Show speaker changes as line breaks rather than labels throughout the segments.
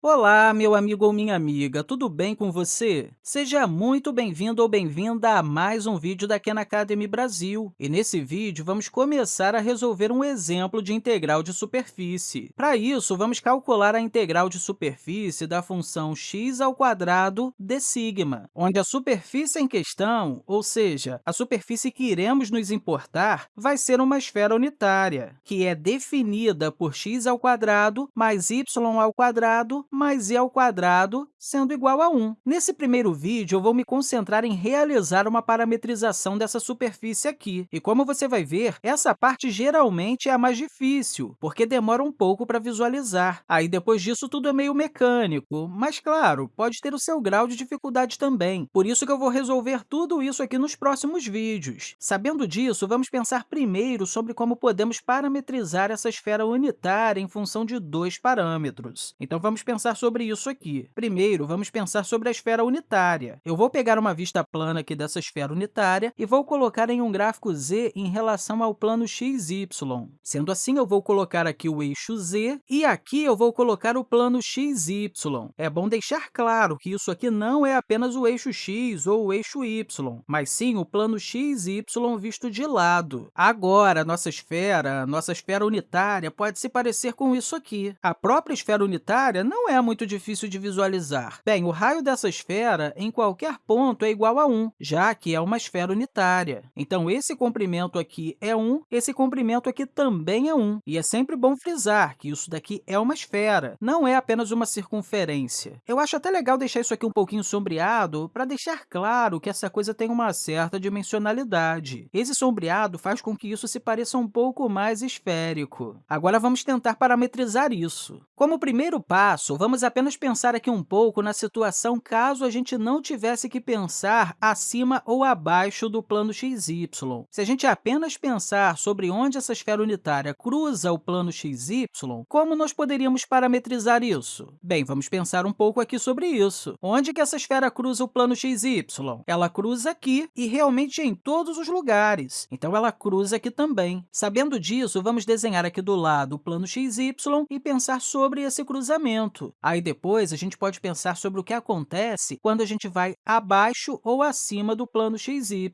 Olá, meu amigo ou minha amiga, tudo bem com você? Seja muito bem-vindo ou bem-vinda a mais um vídeo da Khan Academy Brasil. E nesse vídeo, vamos começar a resolver um exemplo de integral de superfície. Para isso, vamos calcular a integral de superfície da função x ao quadrado de sigma, onde a superfície em questão, ou seja, a superfície que iremos nos importar, vai ser uma esfera unitária, que é definida por x ao quadrado mais y ao quadrado mais i ao quadrado sendo igual a 1. Nesse primeiro vídeo, eu vou me concentrar em realizar uma parametrização dessa superfície aqui. E como você vai ver, essa parte geralmente é a mais difícil, porque demora um pouco para visualizar. Aí, depois disso, tudo é meio mecânico, mas, claro, pode ter o seu grau de dificuldade também. Por isso que eu vou resolver tudo isso aqui nos próximos vídeos. Sabendo disso, vamos pensar primeiro sobre como podemos parametrizar essa esfera unitária em função de dois parâmetros. Então, vamos pensar pensar sobre isso aqui. Primeiro, vamos pensar sobre a esfera unitária. Eu vou pegar uma vista plana aqui dessa esfera unitária e vou colocar em um gráfico z em relação ao plano xy. Sendo assim, eu vou colocar aqui o eixo z e aqui eu vou colocar o plano xy. É bom deixar claro que isso aqui não é apenas o eixo x ou o eixo y, mas sim o plano xy visto de lado. Agora, nossa esfera, nossa esfera unitária, pode se parecer com isso aqui. A própria esfera unitária não é muito difícil de visualizar. Bem, o raio dessa esfera em qualquer ponto é igual a 1, já que é uma esfera unitária. Então, esse comprimento aqui é 1, esse comprimento aqui também é 1. E é sempre bom frisar que isso daqui é uma esfera, não é apenas uma circunferência. Eu acho até legal deixar isso aqui um pouquinho sombreado para deixar claro que essa coisa tem uma certa dimensionalidade. Esse sombreado faz com que isso se pareça um pouco mais esférico. Agora, vamos tentar parametrizar isso. Como primeiro passo, vamos apenas pensar aqui um pouco na situação caso a gente não tivesse que pensar acima ou abaixo do plano xy. Se a gente apenas pensar sobre onde essa esfera unitária cruza o plano xy, como nós poderíamos parametrizar isso? Bem, vamos pensar um pouco aqui sobre isso. Onde que essa esfera cruza o plano xy? Ela cruza aqui e realmente em todos os lugares. Então, ela cruza aqui também. Sabendo disso, vamos desenhar aqui do lado o plano xy e pensar sobre esse cruzamento. Aí, depois, a gente pode pensar sobre o que acontece quando a gente vai abaixo ou acima do plano xy.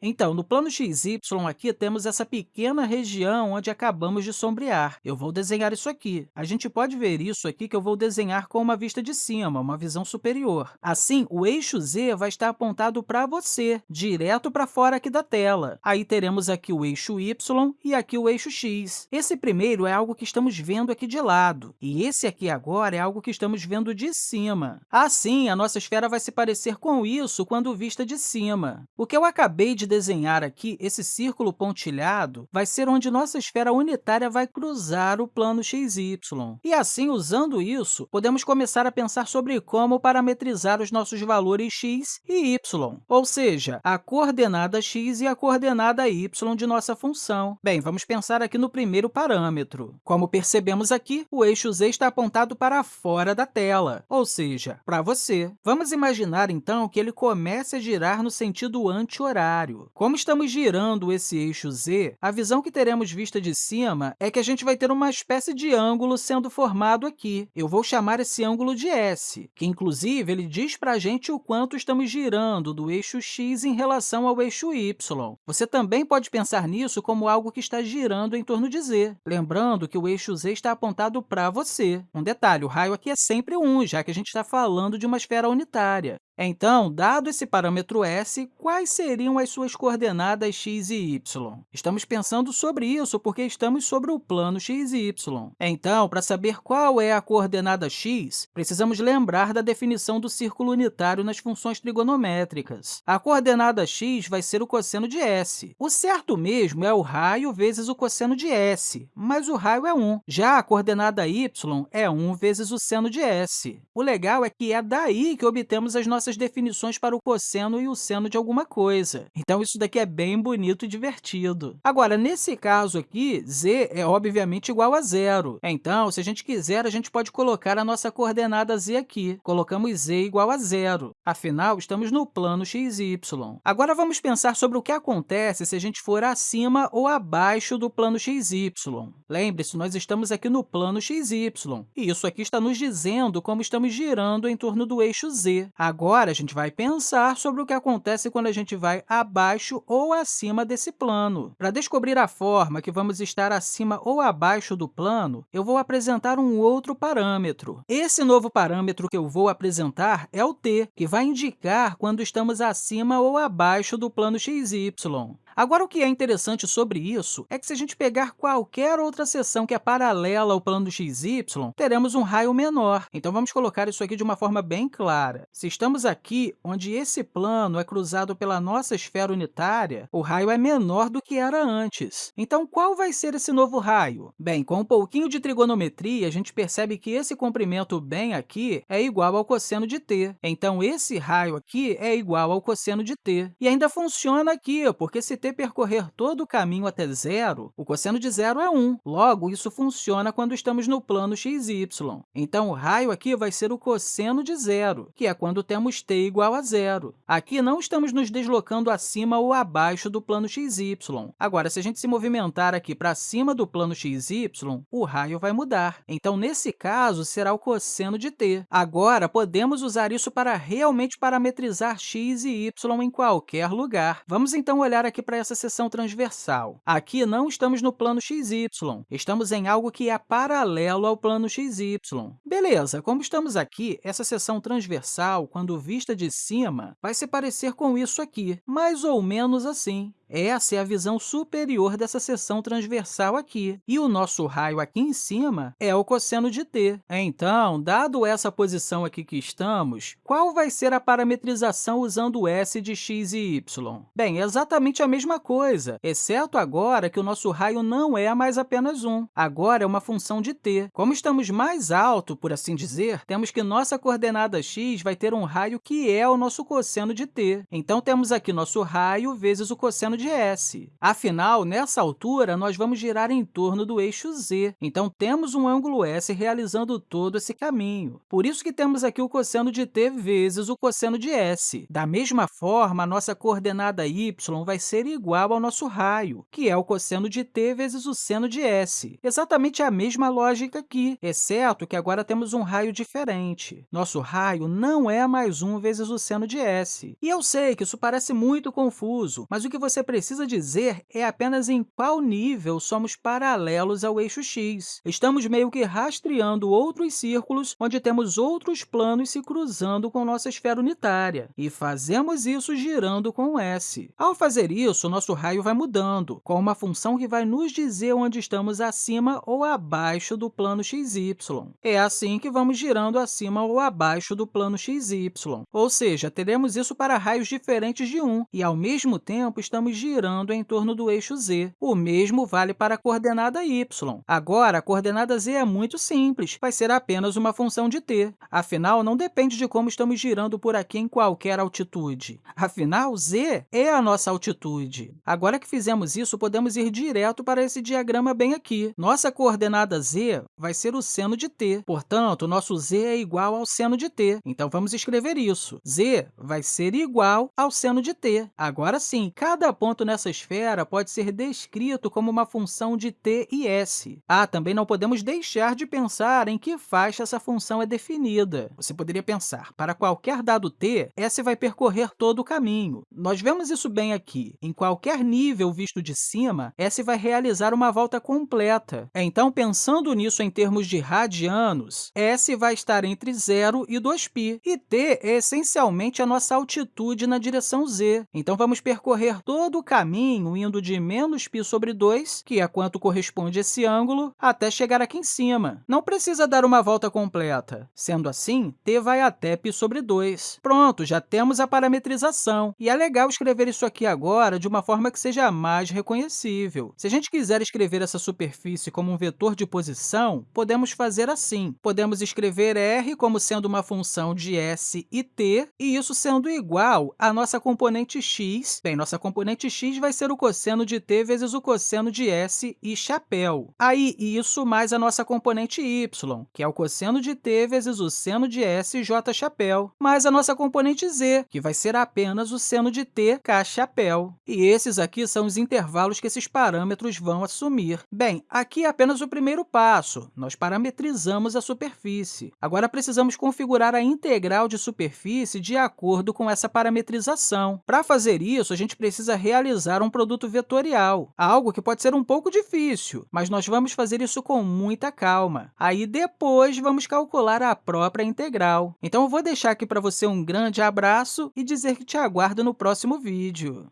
Então, no plano xy aqui temos essa pequena região onde acabamos de sombrear. Eu vou desenhar isso aqui. A gente pode ver isso aqui que eu vou desenhar com uma vista de cima, uma visão superior. Assim, o eixo z vai estar apontado para você, direto para fora aqui da tela. Aí teremos aqui o eixo y e aqui o eixo x. Esse primeiro é algo que estamos vendo aqui de lado, e esse aqui agora é algo que estamos vendo de cima. Assim, a nossa esfera vai se parecer com isso quando vista de cima. O que eu acabei de desenhar aqui, esse círculo pontilhado vai ser onde nossa esfera unitária vai cruzar o plano xy. E assim, usando isso, podemos começar a pensar sobre como parametrizar os nossos valores x e y, ou seja, a coordenada x e a coordenada y de nossa função. Bem, vamos pensar aqui no primeiro parâmetro. Como percebemos aqui, o eixo z está apontado para fora da tela, ou seja, para você. Vamos imaginar, então, que ele comece a girar no sentido anti-horário. Como estamos girando esse eixo z, a visão que teremos vista de cima é que a gente vai ter uma espécie de ângulo sendo formado aqui. Eu vou chamar esse ângulo de S, que, inclusive, ele diz para a gente o quanto estamos girando do eixo x em relação ao eixo y. Você também pode pensar nisso como algo que está girando em torno de z, lembrando que o eixo z está apontado para você. Um detalhe, o raio aqui é sempre 1, já que a gente está falando de uma esfera unitária. Então, dado esse parâmetro s, quais seriam as suas coordenadas x e y? Estamos pensando sobre isso porque estamos sobre o plano x e y. Então, para saber qual é a coordenada x, precisamos lembrar da definição do círculo unitário nas funções trigonométricas. A coordenada x vai ser o cosseno de s. O certo mesmo é o raio vezes o cosseno de s, mas o raio é 1. Já a coordenada y é 1 vezes o seno de s. O legal é que é daí que obtemos as nossas definições para o cosseno e o seno de alguma coisa. Então, isso daqui é bem bonito e divertido. Agora, nesse caso aqui, z é obviamente igual a zero. Então, se a gente quiser, a gente pode colocar a nossa coordenada z aqui. Colocamos z igual a zero. Afinal, estamos no plano x, y. Agora, vamos pensar sobre o que acontece se a gente for acima ou abaixo do plano x, y. Lembre-se, nós estamos aqui no plano x, y, e isso aqui está nos dizendo como estamos girando em torno do eixo z. Agora, a gente vai pensar sobre o que acontece quando a gente vai abaixo ou acima desse plano. Para descobrir a forma que vamos estar acima ou abaixo do plano, eu vou apresentar um outro parâmetro. Esse novo parâmetro que eu vou apresentar é o t, que vai indicar quando estamos acima ou abaixo do plano x, y. Agora, o que é interessante sobre isso é que, se a gente pegar qualquer outra seção que é paralela ao plano xy, teremos um raio menor. Então, vamos colocar isso aqui de uma forma bem clara. Se estamos aqui, onde esse plano é cruzado pela nossa esfera unitária, o raio é menor do que era antes. Então, qual vai ser esse novo raio? Bem, com um pouquinho de trigonometria, a gente percebe que esse comprimento bem aqui é igual ao cosseno de t. Então, esse raio aqui é igual ao cosseno de t. E ainda funciona aqui, porque se t percorrer todo o caminho até zero, o cosseno de zero é 1. Logo, isso funciona quando estamos no plano x, y. Então, o raio aqui vai ser o cosseno de zero, que é quando temos t igual a zero. Aqui não estamos nos deslocando acima ou abaixo do plano x, y. Agora, se a gente se movimentar aqui para cima do plano x, y, o raio vai mudar. Então, nesse caso, será o cosseno de t. Agora, podemos usar isso para realmente parametrizar x e y em qualquer lugar. Vamos, então, olhar aqui para essa seção transversal. Aqui não estamos no plano xy, estamos em algo que é paralelo ao plano xy. Beleza, como estamos aqui, essa seção transversal, quando vista de cima, vai se parecer com isso aqui, mais ou menos assim. Essa é a visão superior dessa seção transversal aqui, e o nosso raio aqui em cima é o cosseno de t. Então, dado essa posição aqui que estamos, qual vai ser a parametrização usando s de x e y? Bem, é exatamente a mesma coisa, exceto agora que o nosso raio não é mais apenas 1, agora é uma função de t. Como estamos mais alto, por assim dizer, temos que nossa coordenada x vai ter um raio que é o nosso cosseno de t. Então, temos aqui nosso raio vezes o cosseno de s. Afinal, nessa altura, nós vamos girar em torno do eixo z. Então, temos um ângulo s realizando todo esse caminho. Por isso que temos aqui o cosseno de t vezes o cosseno de s. Da mesma forma, a nossa coordenada y vai ser igual ao nosso raio, que é o cosseno de t vezes o seno de s. Exatamente a mesma lógica aqui, exceto que agora temos um raio diferente. Nosso raio não é mais 1 vezes o seno de s. E eu sei que isso parece muito confuso, mas o que você precisa dizer é apenas em qual nível somos paralelos ao eixo x. Estamos meio que rastreando outros círculos onde temos outros planos se cruzando com nossa esfera unitária, e fazemos isso girando com s. Ao fazer isso, nosso raio vai mudando, com uma função que vai nos dizer onde estamos acima ou abaixo do plano xy. É assim que vamos girando acima ou abaixo do plano xy. Ou seja, teremos isso para raios diferentes de 1, e, ao mesmo tempo, estamos girando em torno do eixo z. O mesmo vale para a coordenada y. Agora, a coordenada z é muito simples, vai ser apenas uma função de t. Afinal, não depende de como estamos girando por aqui em qualquer altitude. Afinal, z é a nossa altitude. Agora que fizemos isso, podemos ir direto para esse diagrama bem aqui. Nossa coordenada z vai ser o seno de t. Portanto, nosso z é igual ao seno de t. Então, vamos escrever isso. z vai ser igual ao seno de t. Agora sim, cada ponto ponto nessa esfera pode ser descrito como uma função de t e s. Ah, também não podemos deixar de pensar em que faixa essa função é definida. Você poderia pensar, para qualquer dado t, s vai percorrer todo o caminho. Nós vemos isso bem aqui. Em qualquer nível visto de cima, s vai realizar uma volta completa. Então, pensando nisso em termos de radianos, s vai estar entre 0 e 2π, e t é essencialmente a nossa altitude na direção z. Então, vamos percorrer todo o caminho indo de menos π sobre 2, que é quanto corresponde esse ângulo, até chegar aqui em cima. Não precisa dar uma volta completa. Sendo assim, t vai até π sobre 2. Pronto, já temos a parametrização. E é legal escrever isso aqui agora de uma forma que seja mais reconhecível. Se a gente quiser escrever essa superfície como um vetor de posição, podemos fazer assim. Podemos escrever r como sendo uma função de s e t, e isso sendo igual à nossa componente x. Bem, nossa componente x vai ser o cosseno de t vezes o cosseno de s e chapéu. Aí, isso mais a nossa componente y, que é o cosseno de t vezes o seno de s j chapéu, mais a nossa componente z, que vai ser apenas o seno de t k chapéu. E esses aqui são os intervalos que esses parâmetros vão assumir. Bem, aqui é apenas o primeiro passo. Nós parametrizamos a superfície. Agora, precisamos configurar a integral de superfície de acordo com essa parametrização. Para fazer isso, a gente precisa realizar um produto vetorial, algo que pode ser um pouco difícil, mas nós vamos fazer isso com muita calma. Aí, depois, vamos calcular a própria integral. Então, eu vou deixar aqui para você um grande abraço e dizer que te aguardo no próximo vídeo.